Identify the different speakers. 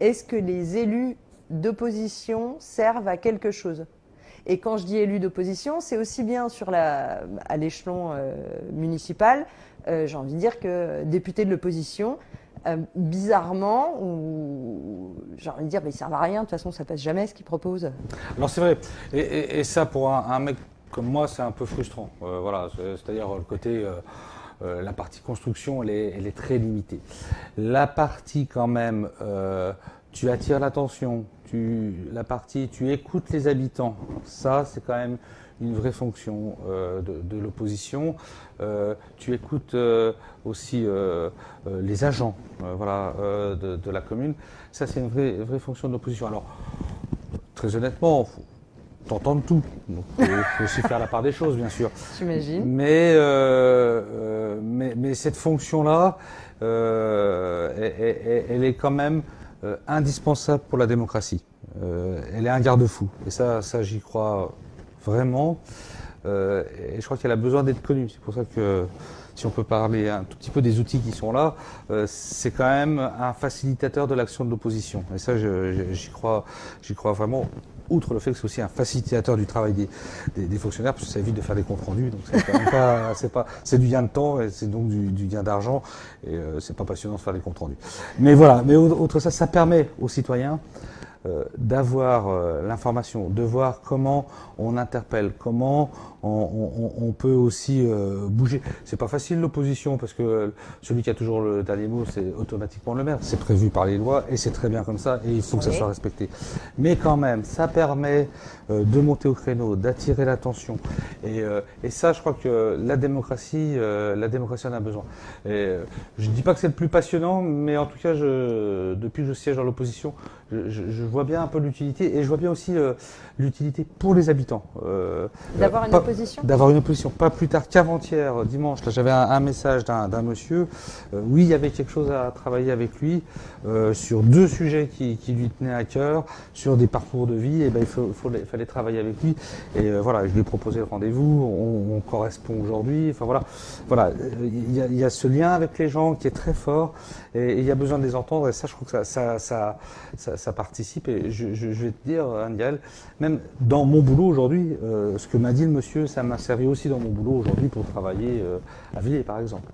Speaker 1: Euh, est-ce que les élus d'opposition servent à quelque chose? Et quand je dis élus d'opposition, c'est aussi bien sur à l'échelon euh, municipal, euh, j'ai envie de dire que députés de l'opposition, bizarrement, ou j'ai envie de dire, mais ils servent à rien, de toute façon ça passe jamais ce qu'ils proposent.
Speaker 2: Alors c'est vrai, et, ça pour un, mec comme moi c'est un peu frustrant, voilà, c'est-à-dire le côté... Euh, la partie construction, elle est, très limitée. La partie quand même, euh, tu attires l'attention, la partie, tu écoutes les habitants, ça c'est quand même une vraie fonction euh, de, l'opposition. tu écoutes aussi les agents de, la commune. Ça, c'est une vraie fonction de l'opposition. Alors, très honnêtement, t'entends tout. Donc, il faut aussi faire la part des choses, bien sûr.
Speaker 1: J'imagine.
Speaker 2: Mais, euh, euh, mais, mais, cette fonction-là, euh, elle, elle, est quand même euh, indispensable pour la démocratie. Euh, elle est un garde-fou. Et ça, ça j'y crois vraiment. Euh, et je crois qu'elle a besoin d'être connue. C'est pour ça que si on peut parler un tout petit peu des outils qui sont là, c'est quand même un facilitateur de l'action de l'opposition. Et ça, j'y crois, j'y crois vraiment outre le fait que c'est aussi un facilitateur du travail des, des, fonctionnaires, parce que ça évite de faire des comptes rendus, donc c'est pas, c'est du gain de temps et c'est donc du, du gain d'argent, et euh, c'est pas passionnant de faire des comptes rendus. Mais voilà, mais outre ça, ça permet aux citoyens euh, d'avoir euh, l'information, de voir comment on interpelle, comment on, peut aussi euh, bouger. C'est pas facile l'opposition parce que celui qui a toujours le dernier mot, c'est automatiquement le maire. C'est prévu par les lois et c'est très bien comme ça et il faut que ça soit respecté. Mais quand même, ça permet de monter au créneau, d'attirer l'attention et, et, ça, je crois que la démocratie, la démocratie en a besoin. Et, je dis pas que c'est le plus passionnant, mais en tout cas, je, depuis que je siège dans l'opposition, je, je, vois bien un peu l'utilité et je vois bien aussi l'utilité pour les habitants.
Speaker 1: Euh, D'avoir une opposition
Speaker 2: D'avoir une opposition. Pas plus tard qu'avant-hier, dimanche, j'avais un, message d'un monsieur. Euh, oui, il y avait quelque chose à travailler avec lui euh, sur deux sujets qui, lui tenaient à cœur, sur des parcours de vie. Et ben, il faut, fallait travailler avec lui. Et voilà, je lui ai proposé le rendez-vous. On, on, correspond aujourd'hui. Enfin voilà, voilà, il y, a, ce lien avec les gens qui est très fort. Et, il y a besoin de les entendre. Et ça, je trouve que ça, ça, ça, participe. Et je, vais te dire, Angel, même dans mon boulot aujourd'hui, euh, ce que m'a dit le monsieur, ça m'a servi aussi dans mon boulot aujourd'hui pour travailler euh, à Villiers, par exemple.